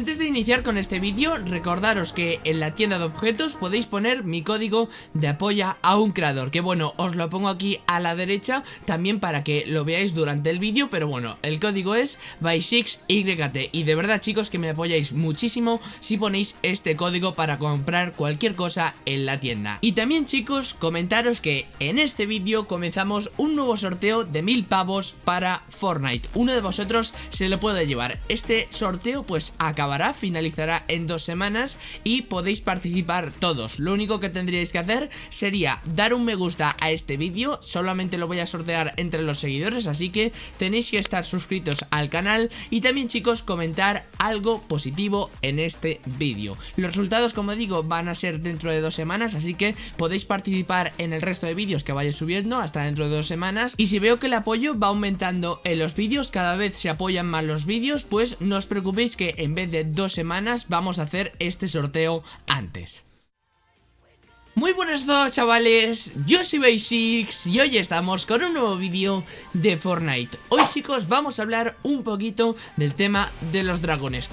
Antes de iniciar con este vídeo, recordaros que en la tienda de objetos podéis poner mi código de apoya a un creador, que bueno, os lo pongo aquí a la derecha, también para que lo veáis durante el vídeo, pero bueno, el código es by6yt y de verdad chicos que me apoyáis muchísimo si ponéis este código para comprar cualquier cosa en la tienda. Y también chicos, comentaros que en este vídeo comenzamos un nuevo sorteo de mil pavos para Fortnite. Uno de vosotros se lo puede llevar. Este sorteo pues finalizará en dos semanas y podéis participar todos. Lo único que tendríais que hacer sería dar un me gusta a este vídeo, solamente lo voy a sortear entre los seguidores, así que tenéis que estar suscritos al canal y también chicos comentar algo positivo en este vídeo. Los resultados como digo van a ser dentro de dos semanas, así que podéis participar en el resto de vídeos que vaya subiendo hasta dentro de dos semanas y si veo que el apoyo va aumentando en los vídeos, cada vez se apoyan más los vídeos, pues no os preocupéis que en vez de dos semanas vamos a hacer este sorteo antes. Muy buenos a todos chavales, yo soy Basics y hoy estamos con un nuevo vídeo de Fortnite. Hoy chicos vamos a hablar un poquito del tema de los dragones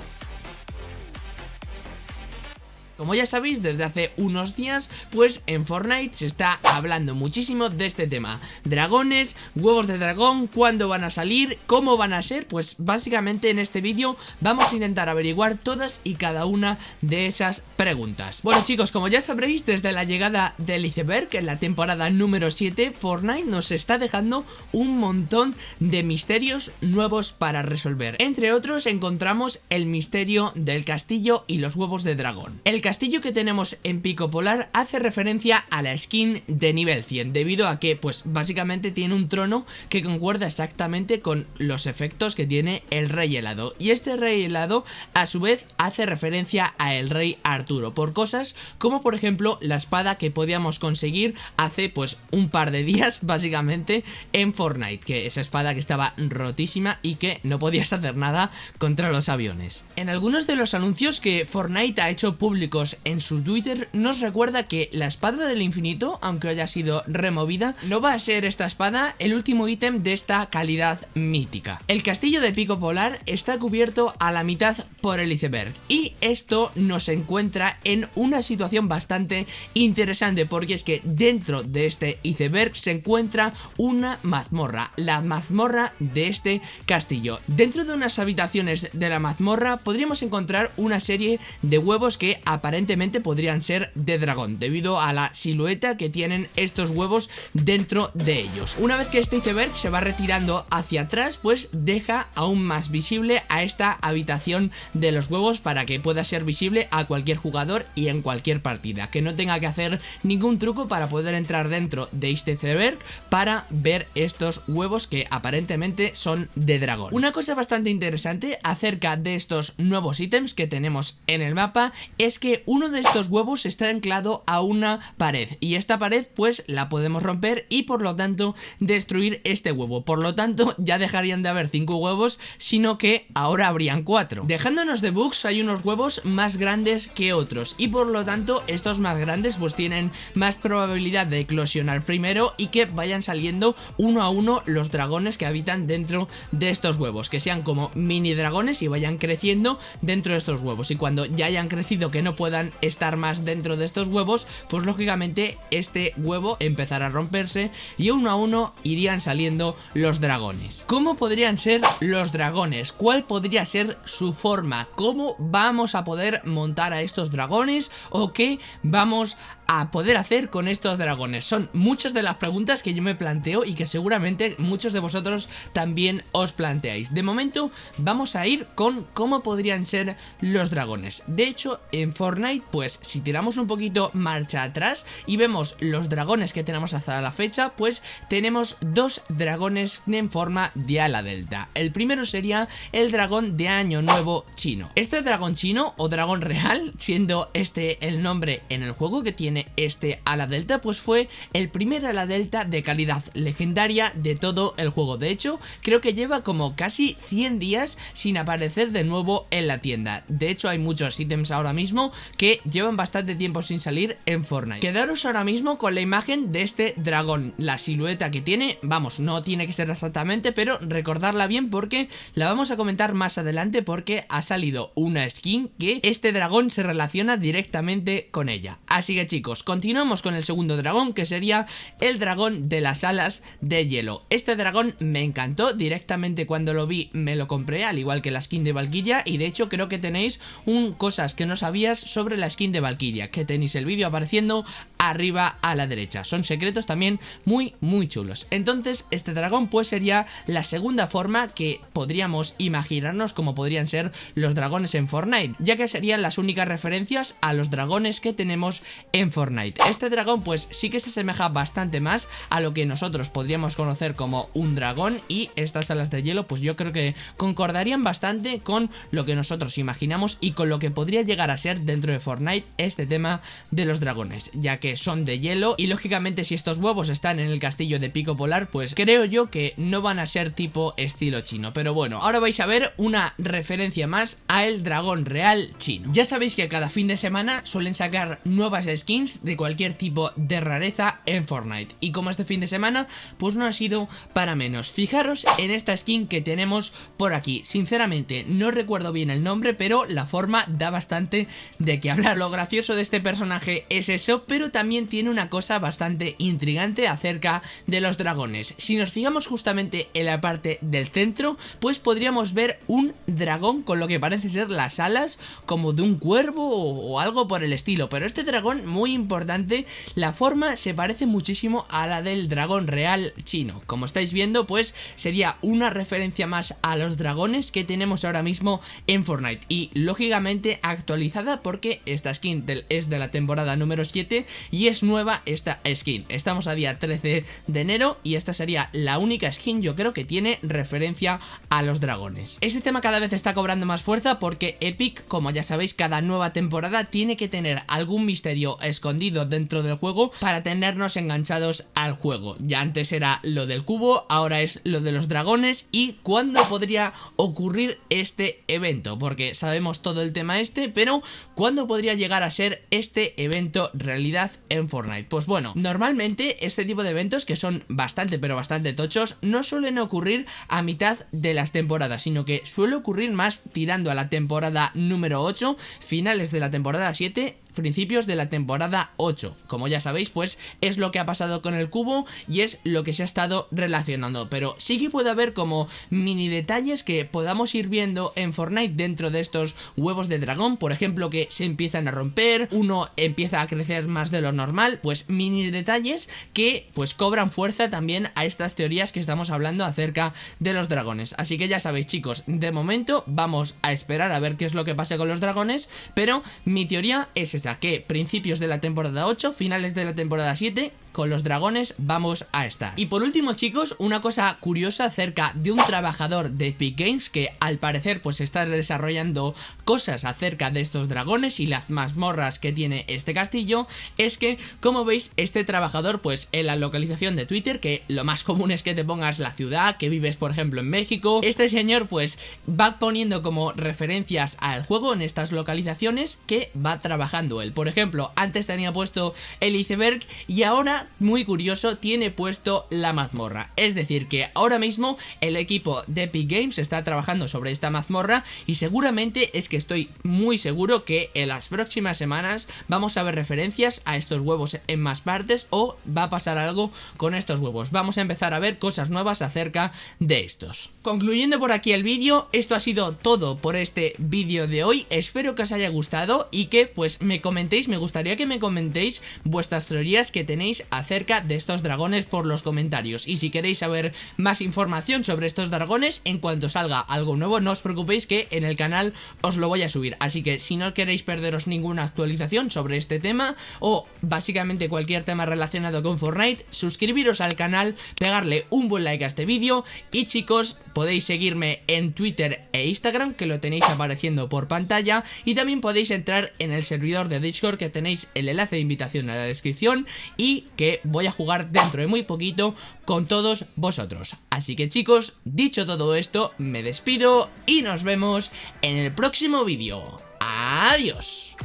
como ya sabéis, desde hace unos días, pues en Fortnite se está hablando muchísimo de este tema. Dragones, huevos de dragón, cuándo van a salir, cómo van a ser, pues básicamente en este vídeo vamos a intentar averiguar todas y cada una de esas preguntas. Bueno chicos, como ya sabréis, desde la llegada del iceberg en la temporada número 7, Fortnite nos está dejando un montón de misterios nuevos para resolver. Entre otros encontramos el misterio del castillo y los huevos de dragón. Castillo que tenemos en Pico Polar hace referencia a la skin de nivel 100 Debido a que pues básicamente tiene un trono que concuerda exactamente con los efectos que tiene el rey helado. Y este rey helado a su vez hace referencia a el rey Arturo Por cosas como por ejemplo la espada que podíamos conseguir hace pues un par de días básicamente en Fortnite Que esa espada que estaba rotísima y que no podías hacer nada contra los aviones. En algunos de los anuncios que Fortnite ha hecho público en su Twitter nos recuerda que la espada del infinito, aunque haya sido removida, no va a ser esta espada el último ítem de esta calidad mítica. El castillo de Pico Polar está cubierto a la mitad por el iceberg y esto nos encuentra en una situación bastante interesante porque es que dentro de este iceberg se encuentra una mazmorra, la mazmorra de este castillo. Dentro de unas habitaciones de la mazmorra podríamos encontrar una serie de huevos que aparentemente podrían ser de dragón debido a la silueta que tienen estos huevos dentro de ellos. Una vez que este iceberg se va retirando hacia atrás pues deja aún más visible a esta habitación de los huevos para que pueda ser visible a cualquier jugador y en cualquier partida, que no tenga que hacer ningún truco para poder entrar dentro de este iceberg para ver estos huevos que aparentemente son de dragón. Una cosa bastante interesante acerca de estos nuevos ítems que tenemos en el mapa es que uno de estos huevos está anclado a una pared y esta pared pues la podemos romper y por lo tanto destruir este huevo. Por lo tanto ya dejarían de haber 5 huevos sino que ahora habrían 4. Dejándonos de bugs hay unos huevos más grandes que otros y por lo tanto estos más grandes pues tienen más probabilidad de eclosionar primero y que vayan saliendo uno a uno los dragones que habitan dentro de estos huevos. Que sean como mini dragones y vayan creciendo dentro de estos huevos y cuando ya hayan crecido que no puedan estar más dentro de estos huevos, pues lógicamente este huevo empezará a romperse y uno a uno irían saliendo los dragones. ¿Cómo podrían ser los dragones? ¿Cuál podría ser su forma? ¿Cómo vamos a poder montar a estos dragones? ¿O qué vamos a poder hacer con estos dragones? Son muchas de las preguntas que yo me planteo y que seguramente muchos de vosotros también os planteáis. De momento vamos a ir con cómo podrían ser los dragones. De hecho, en Fortnite, pues si tiramos un poquito marcha atrás y vemos los dragones que tenemos hasta la fecha, pues tenemos dos dragones en forma de ala delta. El primero sería el dragón de año nuevo chino. Este dragón chino o dragón real, siendo este el nombre en el juego que tiene este ala delta, pues fue el primer ala delta de calidad legendaria de todo el juego. De hecho, creo que lleva como casi 100 días sin aparecer de nuevo en la tienda. De hecho, hay muchos ítems ahora mismo que llevan bastante tiempo sin salir en Fortnite. Quedaros ahora mismo con la imagen de este dragón, la silueta que tiene, vamos, no tiene que ser exactamente, pero recordarla bien porque la vamos a comentar más adelante porque ha salido una skin que este dragón se relaciona directamente con ella. Así que chicos, continuamos con el segundo dragón que sería el dragón de las alas de hielo. Este dragón me encantó, directamente cuando lo vi me lo compré, al igual que la skin de Valkyria y de hecho creo que tenéis un cosas que no sabías sobre la skin de Valkyria, que tenéis el vídeo apareciendo arriba a la derecha. Son secretos también muy muy chulos. Entonces este dragón pues sería la segunda forma que podríamos imaginarnos como podrían ser los dragones en Fortnite, ya que serían las únicas referencias a los dragones que tenemos en Fortnite. Este dragón pues sí que se asemeja bastante más a lo que nosotros podríamos conocer como un dragón y estas alas de hielo pues yo creo que concordarían bastante con lo que nosotros imaginamos y con lo que podría llegar a ser dentro de Fortnite este tema de los dragones, ya que son de hielo y lógicamente si estos huevos están en el castillo de Pico Polar pues creo yo que no van a ser tipo estilo chino, pero bueno, ahora vais a ver una referencia más a el dragón real chino. Ya sabéis que cada fin de semana suelen sacar nuevas skins de cualquier tipo de rareza en Fortnite y como este fin de semana pues no ha sido para menos. Fijaros en esta skin que tenemos por aquí, sinceramente no recuerdo bien el nombre pero la forma da bastante de que hablar. Lo gracioso de este personaje es eso, pero también tiene una cosa bastante intrigante acerca de los dragones. Si nos fijamos justamente en la parte del centro, pues podríamos ver un dragón con lo que parece ser las alas como de un cuervo o, algo por el estilo. Pero este dragón, muy importante, la forma se parece muchísimo a la del dragón real chino. Como estáis viendo, pues sería una referencia más a los dragones que tenemos ahora mismo en Fortnite. Y lógicamente actualizada porque esta skin es de la temporada número 7 y es nueva esta skin. Estamos a día 13 de enero y esta sería la única skin yo creo que tiene referencia a los dragones. Este tema cada vez está cobrando más fuerza porque Epic, como ya sabéis, cada nueva temporada tiene que tener algún misterio escondido dentro del juego para tenernos enganchados al juego. Ya antes era lo del cubo, ahora es lo de los dragones y cuándo podría ocurrir este evento, porque sabemos todo el tema este, pero ¿cuándo podría llegar a ser este evento realidad en Fortnite? Pues bueno, normalmente este tipo de eventos que son bastante pero bastante tochos no suelen ocurrir a mitad de las temporadas, sino que suele ocurrir más tirando a la temporada número 8, finales de la temporada 7 principios de la temporada 8. Como ya sabéis, pues es lo que ha pasado con el cubo y es lo que se ha estado relacionando. Pero sí que puede haber como mini detalles que podamos ir viendo en Fortnite dentro de estos huevos de dragón. Por ejemplo, que se empiezan a romper, uno empieza a crecer más de lo normal. Pues mini detalles que pues cobran fuerza también a estas teorías que estamos hablando acerca de los dragones. Así que ya sabéis chicos, de momento vamos a esperar a ver qué es lo que pasa con los dragones. Pero mi teoría es esta que principios de la temporada 8, finales de la temporada 7 con los dragones vamos a estar. Y por último chicos, una cosa curiosa acerca de un trabajador de Epic Games que al parecer pues está desarrollando cosas acerca de estos dragones y las mazmorras que tiene este castillo, es que como veis este trabajador pues en la localización de Twitter, que lo más común es que te pongas la ciudad, que vives por ejemplo en México, este señor pues va poniendo como referencias al juego en estas localizaciones que va trabajando él. Por ejemplo, antes tenía puesto el iceberg y ahora muy curioso, tiene puesto la mazmorra. Es decir, que ahora mismo el equipo de Epic Games está trabajando sobre esta mazmorra y seguramente es que estoy muy seguro que en las próximas semanas vamos a ver referencias a estos huevos en más partes o va a pasar algo con estos huevos. Vamos a empezar a ver cosas nuevas acerca de estos. Concluyendo por aquí el vídeo, esto ha sido todo por este vídeo de hoy. Espero que os haya gustado y que pues me comentéis, me gustaría que me comentéis vuestras teorías que tenéis acerca de estos dragones por los comentarios. Y si queréis saber más información sobre estos dragones, en cuanto salga algo nuevo, no os preocupéis que en el canal os lo voy a subir. Así que si no queréis perderos ninguna actualización sobre este tema o básicamente cualquier tema relacionado con Fortnite, suscribiros al canal, pegarle un buen like a este vídeo y chicos, podéis seguirme en Twitter e Instagram que lo tenéis apareciendo por pantalla y también podéis entrar en el servidor de Discord que tenéis el enlace de invitación en la descripción y que voy a jugar dentro de muy poquito con todos vosotros. Así que chicos, dicho todo esto, me despido y nos vemos en el próximo vídeo. Adiós.